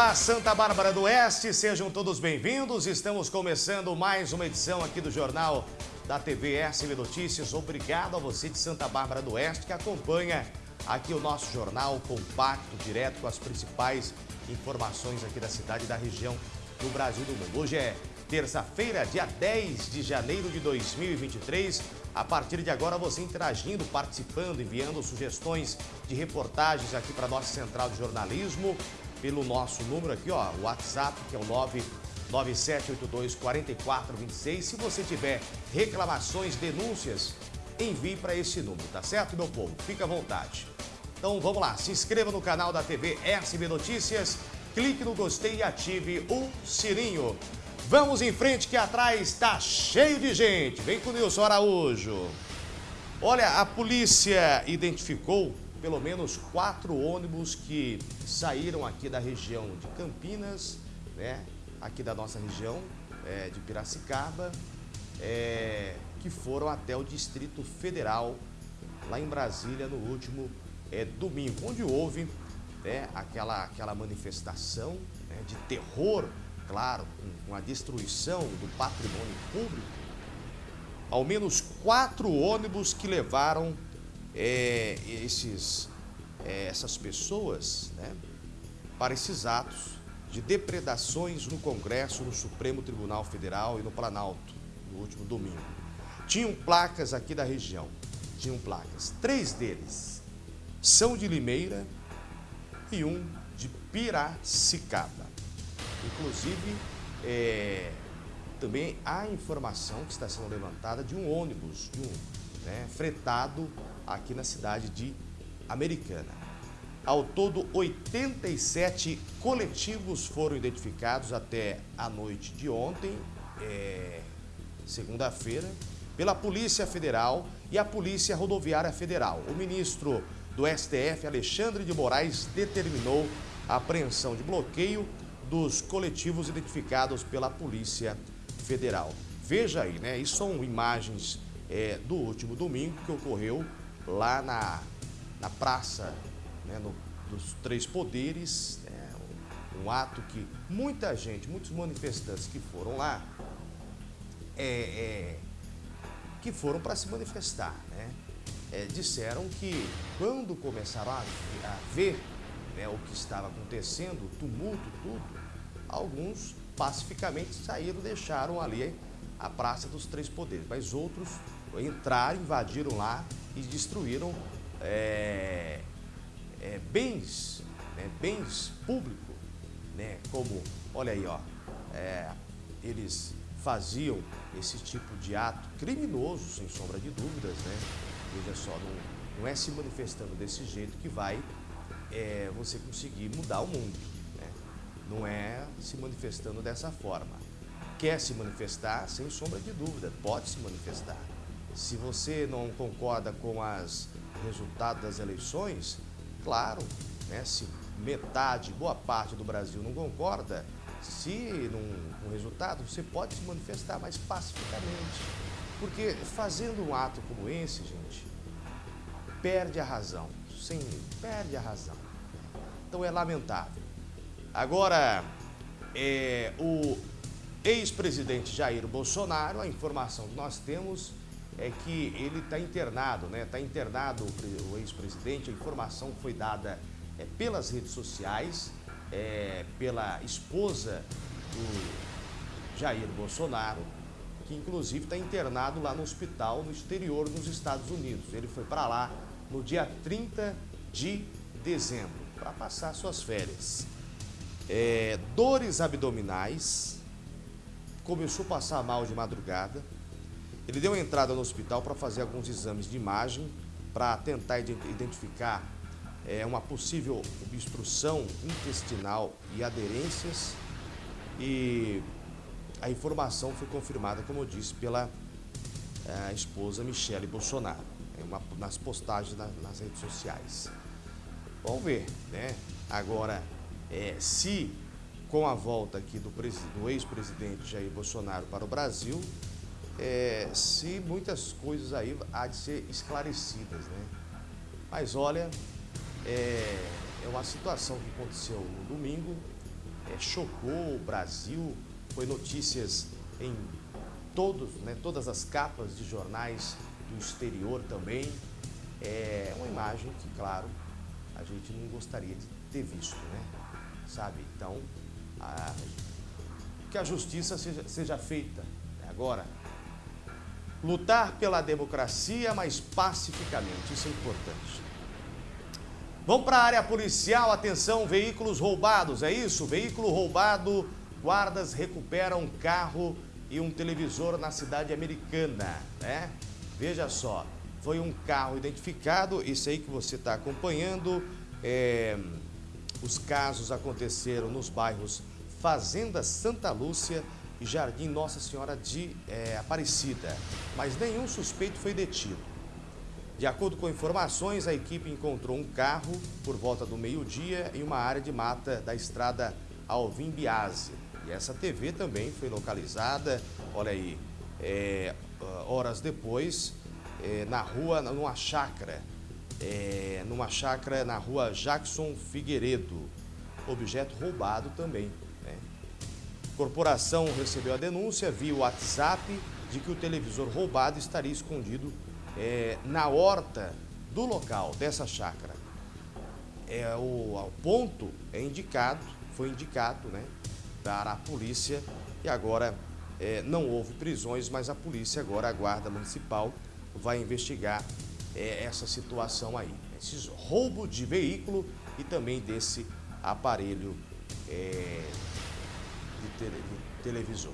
Olá, Santa Bárbara do Oeste, sejam todos bem-vindos. Estamos começando mais uma edição aqui do Jornal da TV SB Notícias. Obrigado a você de Santa Bárbara do Oeste que acompanha aqui o nosso jornal compacto, direto com as principais informações aqui da cidade e da região do Brasil e do mundo. Hoje é terça-feira, dia 10 de janeiro de 2023. A partir de agora, você interagindo, participando, enviando sugestões de reportagens aqui para a nossa central de jornalismo pelo nosso número aqui, ó, o WhatsApp, que é o 99782 4426. Se você tiver reclamações, denúncias, envie para esse número, tá certo, meu povo? Fica à vontade. Então vamos lá, se inscreva no canal da TV SB Notícias, clique no gostei e ative o sininho. Vamos em frente que atrás está cheio de gente. Vem com o Nilson Araújo. Olha, a polícia identificou pelo menos quatro ônibus que saíram aqui da região de Campinas, né, aqui da nossa região é, de Piracicaba, é, que foram até o Distrito Federal, lá em Brasília, no último é, domingo, onde houve né, aquela, aquela manifestação né, de terror, claro, com a destruição do patrimônio público. Ao menos quatro ônibus que levaram é, esses, é, essas pessoas né, para esses atos de depredações no Congresso, no Supremo Tribunal Federal e no Planalto, no último domingo. Tinham placas aqui da região, tinham placas. Três deles são de Limeira e um de Piracicaba. Inclusive, é, também há informação que está sendo levantada de um ônibus, de um né, fretado aqui na cidade de Americana. Ao todo, 87 coletivos foram identificados até a noite de ontem, é, segunda-feira, pela Polícia Federal e a Polícia Rodoviária Federal. O ministro do STF, Alexandre de Moraes, determinou a apreensão de bloqueio dos coletivos identificados pela Polícia Federal. Veja aí, né? Isso são imagens é, do último domingo que ocorreu lá na, na praça né, no, dos Três Poderes, né, um, ato que muita gente, muitos manifestantes que foram lá, é, é, que foram para se manifestar, né, é, disseram que quando começaram a, a ver né, o que estava acontecendo, o tumulto, tudo, alguns pacificamente saíram, deixaram ali a Praça dos Três Poderes, mas outros entraram, invadiram lá e destruíram é, é, bens, né, bens públicos, né, como, olha aí, ó, é, eles faziam esse tipo de ato criminoso, sem sombra de dúvidas, né? Veja só, não, não é se manifestando desse jeito que vai é, você conseguir mudar o mundo, né? Não é se manifestando dessa forma. Quer se manifestar, sem sombra de dúvida, pode se manifestar. Se você não concorda com os resultados das eleições, claro, né, se metade, boa parte do Brasil não concorda, se não, o resultado, você pode se manifestar mais pacificamente. Porque fazendo um ato como esse, gente, perde a razão. Sim, perde a razão. Então é lamentável. Agora, é, o ex-presidente Jair Bolsonaro, a informação que nós temos é que ele está internado, né? Está internado o ex-presidente. A informação foi dada é, pelas redes sociais, é, pela esposa do Jair Bolsonaro, que inclusive está internado lá no hospital no exterior dos Estados Unidos. Ele foi para lá no dia 30 de dezembro para passar suas férias. É, dores abdominais, começou a passar mal de madrugada, ele deu entrada no hospital para fazer alguns exames de imagem para tentar identificar é, uma possível obstrução intestinal e aderências e a informação foi confirmada, como eu disse, pela é, esposa Michele Bolsonaro, é uma, nas postagens na, nas redes sociais. Vamos ver, né? Agora, é, se com a volta aqui do, do ex-presidente Jair Bolsonaro para o Brasil, é, se muitas coisas aí há de ser esclarecidas, né? Mas olha, é, é uma situação que aconteceu no domingo chocou o Brasil, foi notícias em todos, né, todas as capas de jornais do exterior também. É uma imagem que, claro, a gente não gostaria de ter visto, né? Sabe? Então, a, que a justiça seja, seja feita né? agora. Lutar pela democracia, mas pacificamente, isso é importante. Vamos para a área policial, atenção, veículos roubados, é isso? Veículo roubado, guardas recuperam um carro e um televisor na cidade americana, né? Veja só, foi um carro identificado, isso aí que você está acompanhando, é, os casos aconteceram nos bairros Fazenda Santa Lúcia e Jardim Nossa Senhora de é, Aparecida, mas nenhum suspeito foi detido. De acordo com informações, a equipe encontrou um carro por volta do meio-dia em uma área de mata da estrada Alvim Biase. E essa TV também foi localizada, olha aí, é, horas depois, é, na rua, numa chácara, numa chácara na rua Jackson Figueiredo. Objeto roubado também. Corporação recebeu a denúncia via WhatsApp de que o televisor roubado estaria escondido é, na horta do local dessa chácara. É, o, ponto é indicado, foi indicado, né? para a polícia e agora é, não houve prisões, mas a polícia agora, a guarda municipal, vai investigar é, essa situação aí. Esses roubo de veículo e também desse aparelho é, de, tele, de televisor.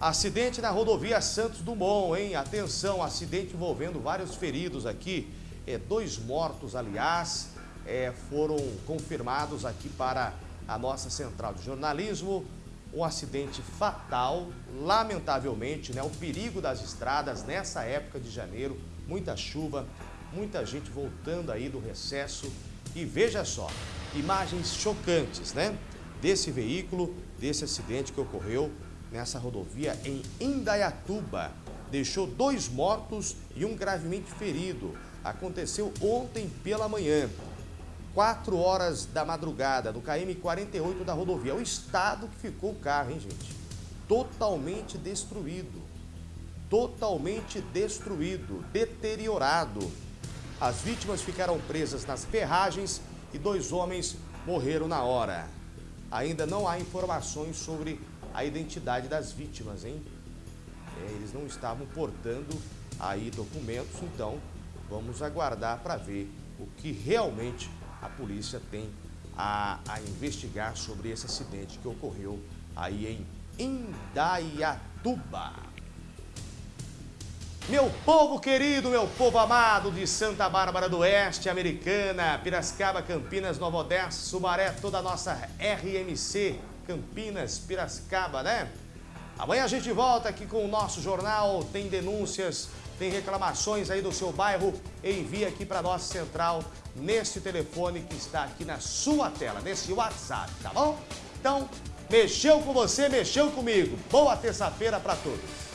Acidente na rodovia Santos Dumont, hein? Atenção, acidente envolvendo vários feridos aqui. É, dois mortos, aliás, é, foram confirmados aqui para a nossa central de jornalismo. Um acidente fatal, lamentavelmente, né? O perigo das estradas nessa época de janeiro, muita chuva, muita gente voltando aí do recesso. E veja só, imagens chocantes, né? Desse veículo, desse acidente que ocorreu nessa rodovia em Indaiatuba. Deixou dois mortos e um gravemente ferido. Aconteceu ontem pela manhã. 4 horas da madrugada, no KM48 da rodovia. O estado que ficou o carro, hein, gente? Totalmente destruído. Totalmente destruído, deteriorado. As vítimas ficaram presas nas ferragens e dois homens morreram na hora. Ainda não há informações sobre a identidade das vítimas, hein? É, eles não estavam portando aí documentos, então vamos aguardar para ver o que realmente a polícia tem a, a investigar sobre esse acidente que ocorreu aí em Indaiatuba. Meu povo querido, meu povo amado de Santa Bárbara do Oeste, Americana, Piracicaba, Campinas, Nova Odessa, Sumaré, toda a nossa RMC, Campinas, Piracicaba, né? Amanhã a gente volta aqui com o nosso jornal, tem denúncias tem reclamações aí do seu bairro, envie aqui para nossa central nesse telefone que está aqui na sua tela, nesse WhatsApp, tá bom? Então, mexeu com você, mexeu comigo. Boa terça-feira para todos.